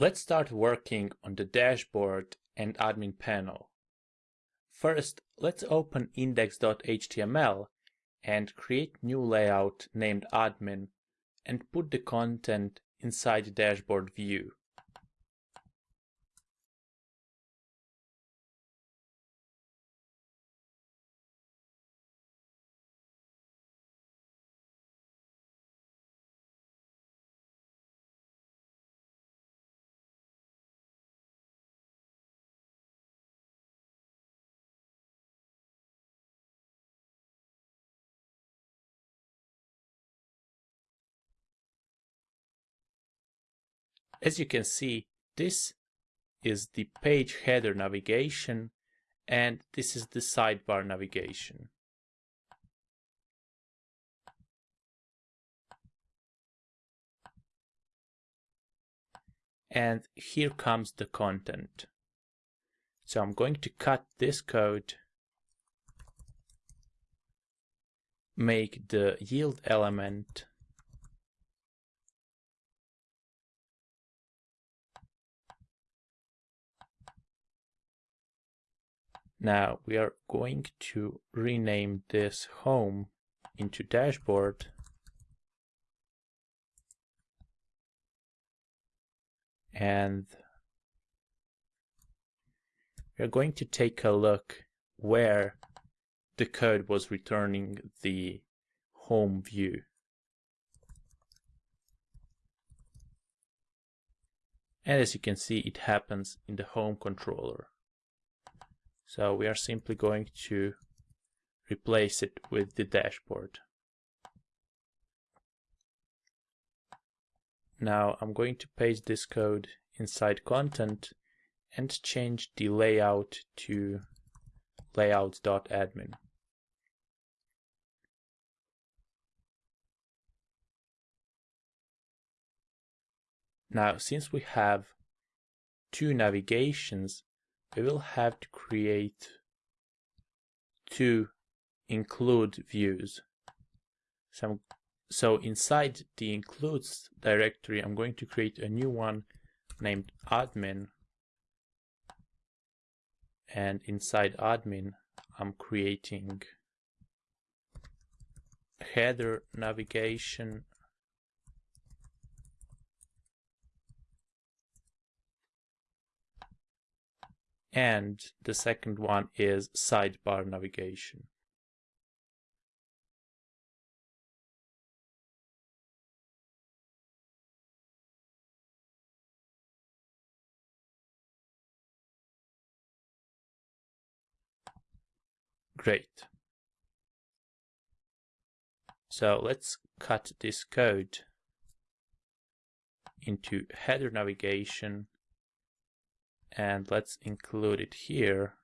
Let's start working on the dashboard and admin panel. First, let's open index.html and create new layout named admin and put the content inside the dashboard view. As you can see, this is the page header navigation and this is the sidebar navigation. And here comes the content. So I'm going to cut this code, make the yield element Now we are going to rename this home into dashboard. And we're going to take a look where the code was returning the home view. And as you can see, it happens in the home controller. So we are simply going to replace it with the dashboard. Now I'm going to paste this code inside content and change the layout to layouts.admin. Now, since we have two navigations, we will have to create two include views. So, so inside the includes directory, I'm going to create a new one named admin. And inside admin, I'm creating header navigation and the second one is sidebar navigation. Great. So let's cut this code into header navigation and let's include it here.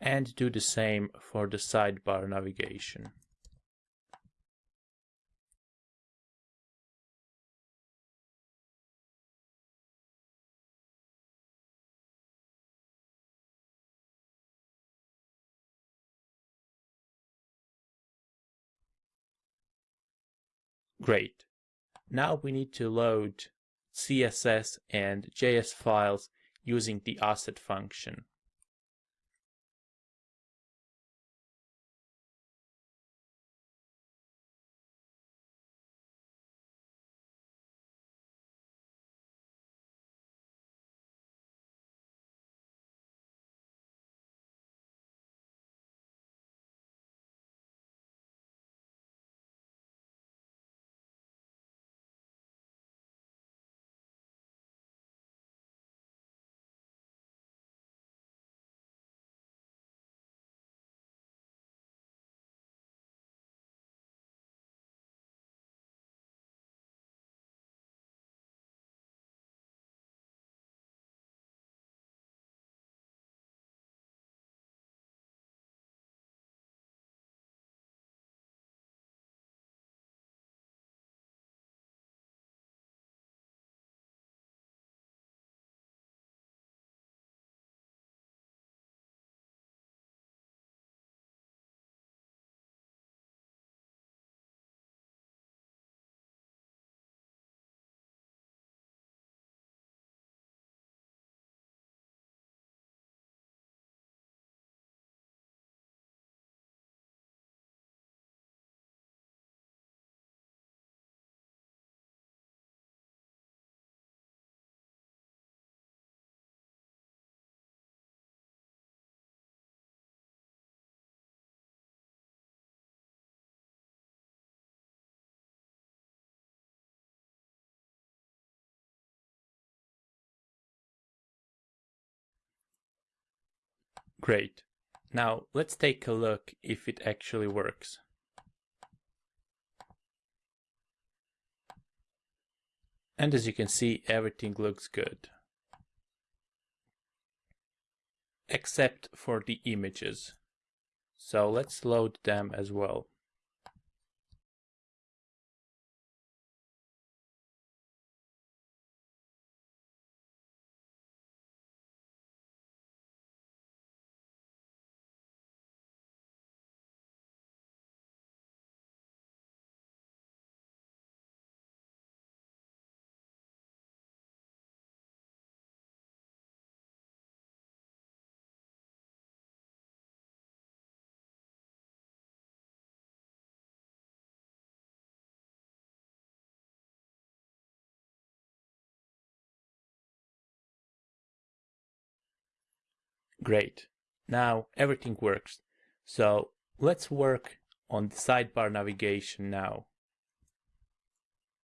And do the same for the sidebar navigation. Great. Now we need to load CSS and JS files using the asset function. Great. Now let's take a look if it actually works. And as you can see, everything looks good. Except for the images. So let's load them as well. Great. Now everything works. So let's work on the sidebar navigation now.